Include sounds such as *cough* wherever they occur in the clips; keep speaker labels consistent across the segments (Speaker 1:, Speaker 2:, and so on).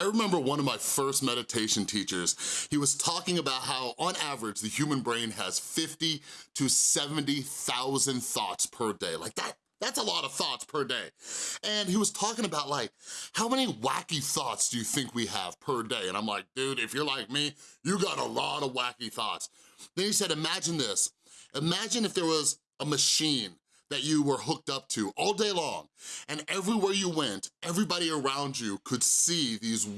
Speaker 1: I remember one of my first meditation teachers, he was talking about how on average the human brain has 50 to 70,000 thoughts per day. Like that, that's a lot of thoughts per day. And he was talking about like, how many wacky thoughts do you think we have per day? And I'm like, dude, if you're like me, you got a lot of wacky thoughts. Then he said, imagine this. Imagine if there was a machine that you were hooked up to all day long. And everywhere you went, everybody around you could see these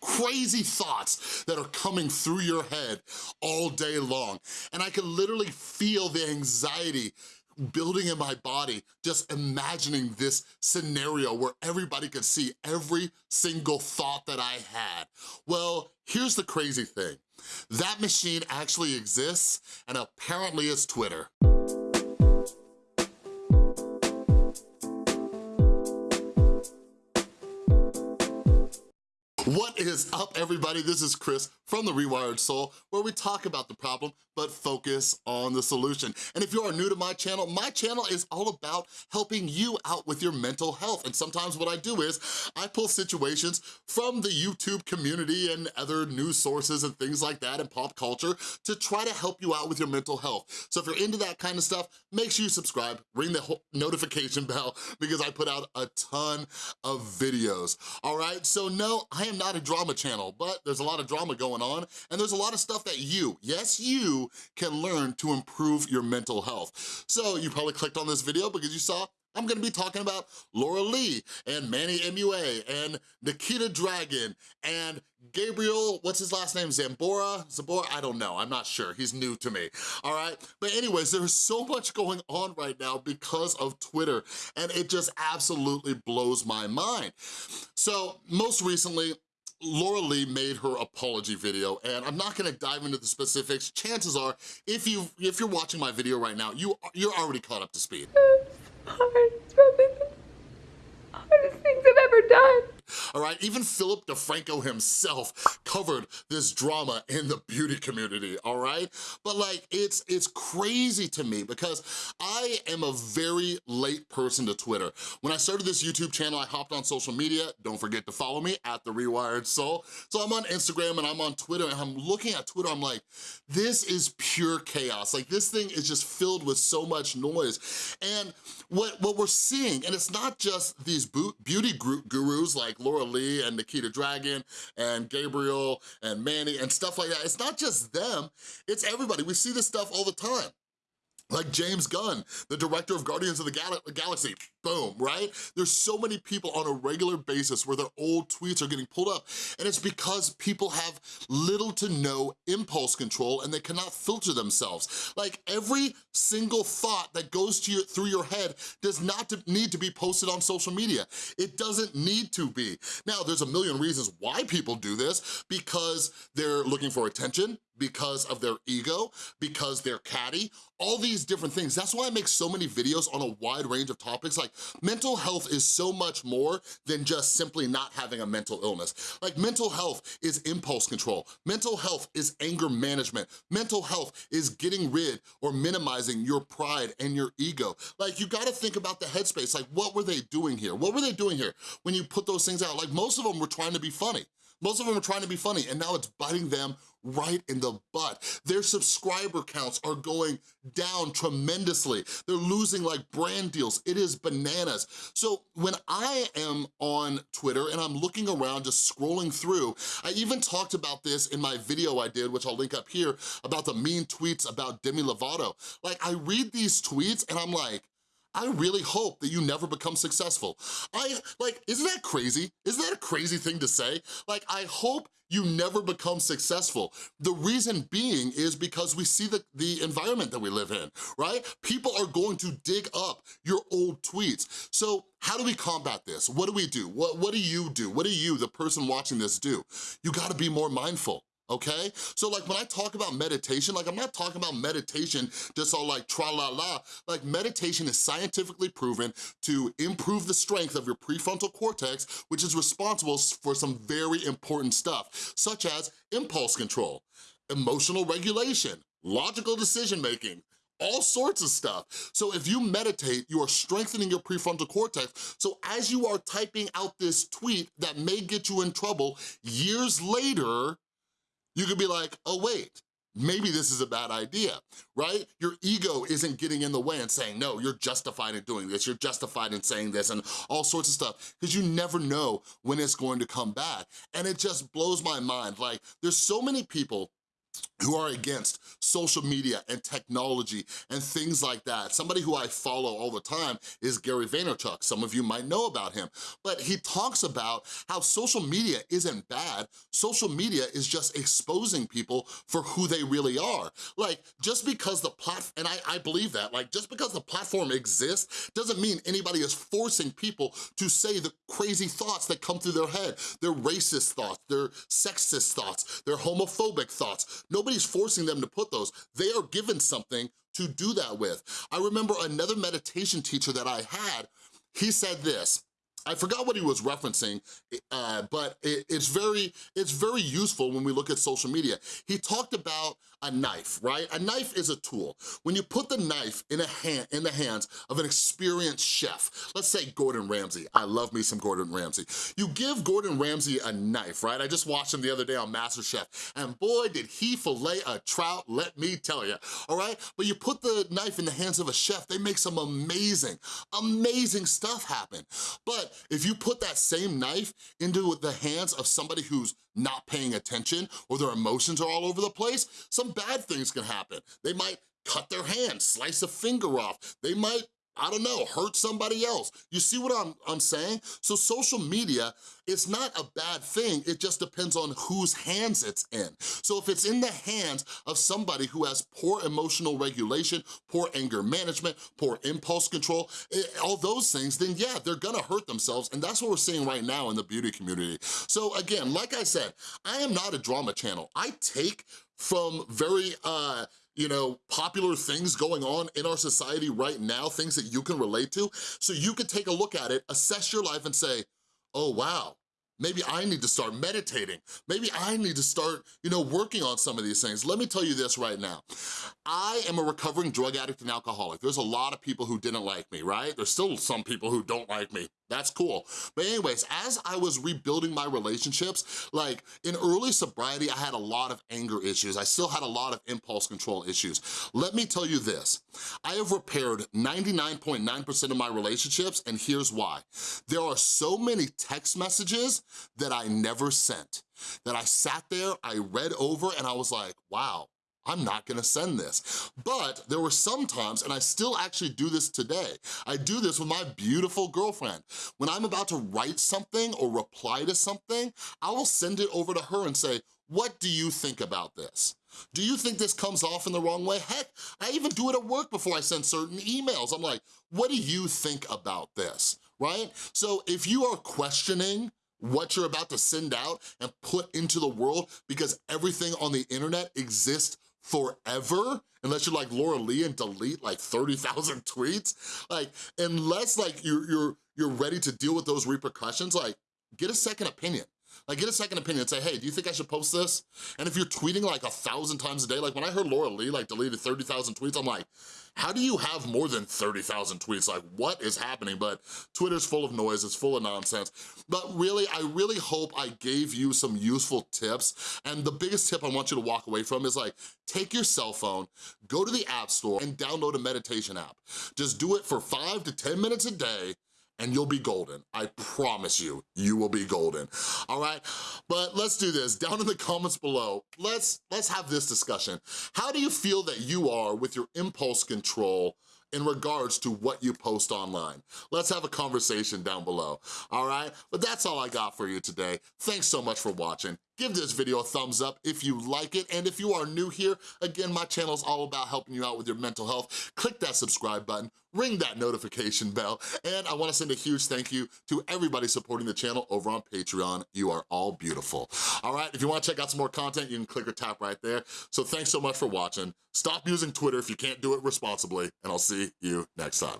Speaker 1: crazy thoughts that are coming through your head all day long. And I could literally feel the anxiety building in my body, just imagining this scenario where everybody could see every single thought that I had. Well, here's the crazy thing. That machine actually exists and apparently it's Twitter. What is up, everybody? This is Chris from The Rewired Soul, where we talk about the problem, but focus on the solution. And if you are new to my channel, my channel is all about helping you out with your mental health. And sometimes what I do is I pull situations from the YouTube community and other news sources and things like that and pop culture to try to help you out with your mental health. So if you're into that kind of stuff, make sure you subscribe, ring the notification bell *laughs* because I put out a ton of videos, all right? So no, I am not a drama channel, but there's a lot of drama going on and there's a lot of stuff that you, yes you, can learn to improve your mental health. So you probably clicked on this video because you saw I'm gonna be talking about Laura Lee and Manny MUA and Nikita Dragun and Gabriel, what's his last name, Zambora? Zambora, I don't know, I'm not sure, he's new to me, all right? But anyways, there's so much going on right now because of Twitter, and it just absolutely blows my mind. So most recently, Laura Lee made her apology video, and I'm not gonna dive into the specifics. Chances are, if, you, if you're watching my video right now, you, you're already caught up to speed.
Speaker 2: It's probably the hardest things I've ever done
Speaker 1: all right? Even Philip DeFranco himself covered this drama in the beauty community, all right? But like, it's, it's crazy to me because I am a very late person to Twitter. When I started this YouTube channel, I hopped on social media. Don't forget to follow me at The Rewired Soul. So I'm on Instagram and I'm on Twitter and I'm looking at Twitter, I'm like, this is pure chaos. Like this thing is just filled with so much noise. And what, what we're seeing, and it's not just these beauty group gurus like Laura Lee and Nikita Dragun and Gabriel and Manny and stuff like that. It's not just them, it's everybody. We see this stuff all the time. Like James Gunn, the director of Guardians of the Gal Galaxy, boom, right? There's so many people on a regular basis where their old tweets are getting pulled up, and it's because people have little to no impulse control and they cannot filter themselves. Like every single thought that goes to your, through your head does not need to be posted on social media. It doesn't need to be. Now, there's a million reasons why people do this, because they're looking for attention, because of their ego, because they're catty, all these different things. That's why I make so many videos on a wide range of topics. Like mental health is so much more than just simply not having a mental illness. Like mental health is impulse control. Mental health is anger management. Mental health is getting rid or minimizing your pride and your ego. Like you gotta think about the headspace. Like what were they doing here? What were they doing here when you put those things out? Like most of them were trying to be funny. Most of them are trying to be funny and now it's biting them right in the butt. Their subscriber counts are going down tremendously. They're losing like brand deals. It is bananas. So when I am on Twitter and I'm looking around just scrolling through, I even talked about this in my video I did, which I'll link up here, about the mean tweets about Demi Lovato. Like I read these tweets and I'm like, I really hope that you never become successful. I, like, isn't that crazy? Isn't that a crazy thing to say? Like, I hope you never become successful. The reason being is because we see the, the environment that we live in, right? People are going to dig up your old tweets. So how do we combat this? What do we do? What, what do you do? What do you, the person watching this, do? You gotta be more mindful okay? So like when I talk about meditation, like I'm not talking about meditation just all like tra-la-la. Like meditation is scientifically proven to improve the strength of your prefrontal cortex, which is responsible for some very important stuff, such as impulse control, emotional regulation, logical decision-making, all sorts of stuff. So if you meditate, you are strengthening your prefrontal cortex. So as you are typing out this tweet that may get you in trouble, years later, you could be like, oh wait, maybe this is a bad idea, right? Your ego isn't getting in the way and saying, no, you're justified in doing this, you're justified in saying this and all sorts of stuff, because you never know when it's going to come back. And it just blows my mind. Like, there's so many people who are against social media and technology and things like that. Somebody who I follow all the time is Gary Vaynerchuk. Some of you might know about him, but he talks about how social media isn't bad. Social media is just exposing people for who they really are. Like, just because the platform, and I, I believe that, like, just because the platform exists doesn't mean anybody is forcing people to say the crazy thoughts that come through their head, their racist thoughts, their sexist thoughts, their homophobic thoughts. Nobody's forcing them to put those. They are given something to do that with. I remember another meditation teacher that I had, he said this, I forgot what he was referencing, uh, but it, it's very it's very useful when we look at social media. He talked about a knife, right? A knife is a tool. When you put the knife in a hand in the hands of an experienced chef, let's say Gordon Ramsay. I love me some Gordon Ramsay. You give Gordon Ramsay a knife, right? I just watched him the other day on MasterChef, and boy, did he fillet a trout, let me tell you, all right? But you put the knife in the hands of a chef, they make some amazing, amazing stuff happen. But if you put that same knife into the hands of somebody who's not paying attention or their emotions are all over the place, some bad things can happen. They might cut their hand, slice a finger off. They might I don't know, hurt somebody else. You see what I'm, I'm saying? So social media, it's not a bad thing, it just depends on whose hands it's in. So if it's in the hands of somebody who has poor emotional regulation, poor anger management, poor impulse control, it, eh, all those things, then yeah, they're gonna hurt themselves, and that's what we're seeing right now in the beauty community. So again, like I said, I am not a drama channel. I take from very uh, you know, popular things going on in our society right now, things that you can relate to, so you can take a look at it, assess your life and say, oh wow, Maybe I need to start meditating. Maybe I need to start, you know, working on some of these things. Let me tell you this right now. I am a recovering drug addict and alcoholic. There's a lot of people who didn't like me, right? There's still some people who don't like me. That's cool. But anyways, as I was rebuilding my relationships, like in early sobriety, I had a lot of anger issues. I still had a lot of impulse control issues. Let me tell you this, I have repaired 99.9% .9 of my relationships and here's why. There are so many text messages that I never sent, that I sat there, I read over and I was like, wow, I'm not gonna send this. But there were some times, and I still actually do this today, I do this with my beautiful girlfriend. When I'm about to write something or reply to something, I will send it over to her and say, what do you think about this? Do you think this comes off in the wrong way? Heck, I even do it at work before I send certain emails. I'm like, what do you think about this, right? So if you are questioning what you're about to send out and put into the world because everything on the internet exists forever, unless you're like Laura Lee and delete like 30,000 *laughs* tweets, like unless like you're, you're, you're ready to deal with those repercussions, like get a second opinion. Like get a second opinion and say, hey, do you think I should post this? And if you're tweeting like a thousand times a day, like when I heard Laura Lee like deleted 30,000 tweets, I'm like, how do you have more than 30,000 tweets? Like what is happening? But Twitter's full of noise, it's full of nonsense. But really, I really hope I gave you some useful tips. And the biggest tip I want you to walk away from is like, take your cell phone, go to the app store and download a meditation app. Just do it for five to 10 minutes a day and you'll be golden. I promise you, you will be golden, all right? But let's do this, down in the comments below, let's, let's have this discussion. How do you feel that you are with your impulse control in regards to what you post online. Let's have a conversation down below, all right? But that's all I got for you today. Thanks so much for watching. Give this video a thumbs up if you like it, and if you are new here, again, my channel is all about helping you out with your mental health. Click that subscribe button, ring that notification bell, and I wanna send a huge thank you to everybody supporting the channel over on Patreon. You are all beautiful. All right, if you wanna check out some more content, you can click or tap right there. So thanks so much for watching. Stop using Twitter if you can't do it responsibly, and I'll see you next time.